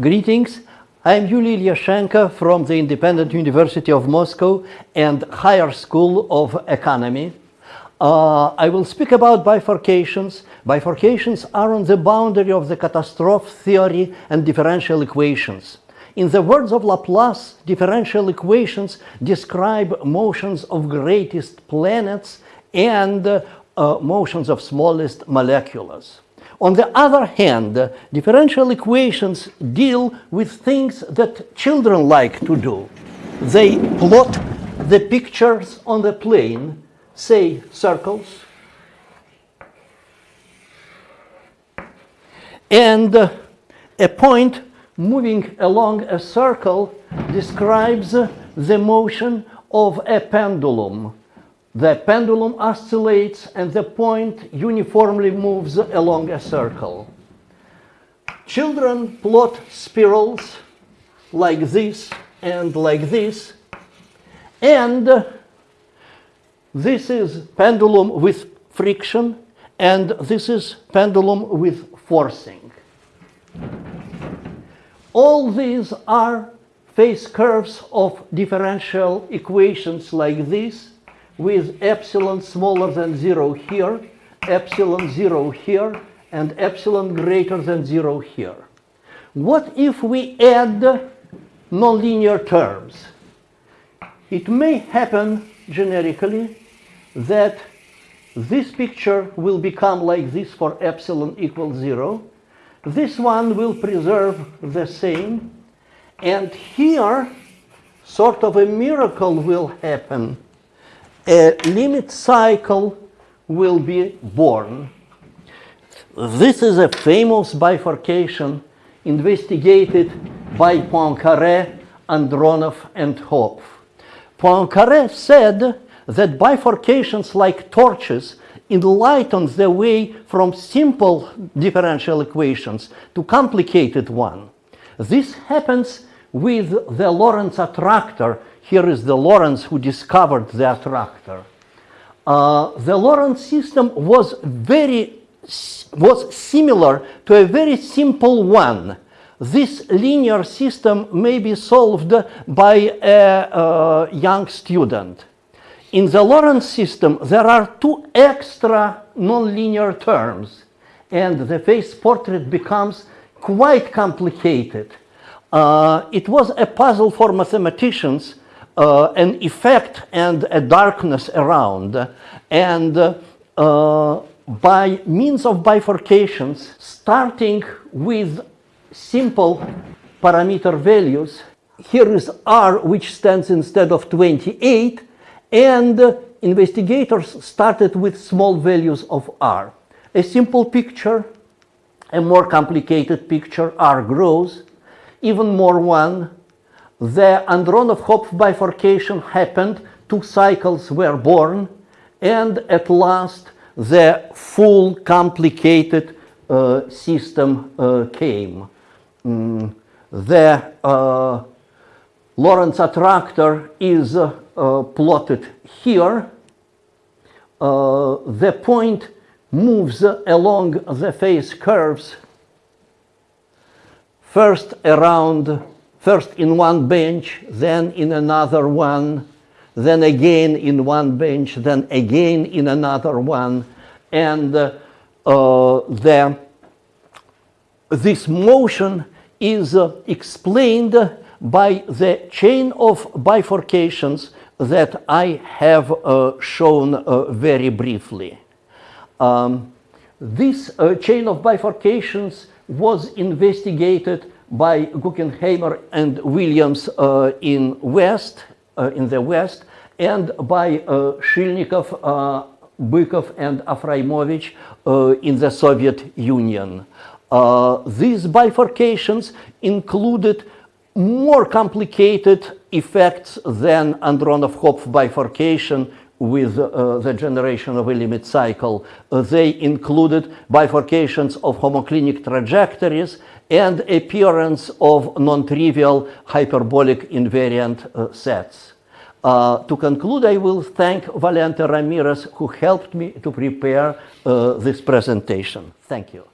Greetings. I'm Yuli Ilyashenko from the Independent University of Moscow and Higher School of Economy. Uh, I will speak about bifurcations. Bifurcations are on the boundary of the catastrophe theory and differential equations. In the words of Laplace, differential equations describe motions of greatest planets and uh, motions of smallest molecules. On the other hand, differential equations deal with things that children like to do. They plot the pictures on the plane, say circles, and a point moving along a circle describes the motion of a pendulum the pendulum oscillates and the point uniformly moves along a circle. Children plot spirals like this and like this. And this is pendulum with friction and this is pendulum with forcing. All these are phase curves of differential equations like this with epsilon smaller than 0 here, epsilon 0 here, and epsilon greater than 0 here. What if we add nonlinear terms? It may happen generically that this picture will become like this for epsilon equals 0. This one will preserve the same. And here, sort of a miracle will happen a limit cycle will be born. This is a famous bifurcation investigated by Poincaré, Andronov, and Hopf. Poincaré said that bifurcations like torches enlighten the way from simple differential equations to complicated one. This happens with the Lorenz attractor here is the Lorenz who discovered the attractor. Uh, the Lorenz system was very was similar to a very simple one. This linear system may be solved by a, a young student. In the Lorenz system, there are two extra nonlinear terms, and the phase portrait becomes quite complicated. Uh, it was a puzzle for mathematicians uh, an effect and a darkness around. And uh, by means of bifurcations, starting with simple parameter values, here is R, which stands instead of 28, and investigators started with small values of R. A simple picture, a more complicated picture, R grows, even more one, the Andronov-Hopf bifurcation happened, two cycles were born, and at last the full complicated uh, system uh, came. Mm, the uh, Lorenz attractor is uh, plotted here. Uh, the point moves along the phase curves first around first in one bench, then in another one, then again in one bench, then again in another one. And uh, uh, the, this motion is uh, explained by the chain of bifurcations that I have uh, shown uh, very briefly. Um, this uh, chain of bifurcations was investigated by Guckenheimer and Williams uh, in West, uh, in the West, and by uh, Shilnikov, uh, Bykov, and Afraimovich uh, in the Soviet Union. Uh, these bifurcations included more complicated effects than Andronov-Hopf bifurcation with uh, the generation of a limit cycle. Uh, they included bifurcations of homoclinic trajectories and appearance of non-trivial hyperbolic invariant uh, sets. Uh, to conclude, I will thank Valente Ramirez who helped me to prepare uh, this presentation. Thank you.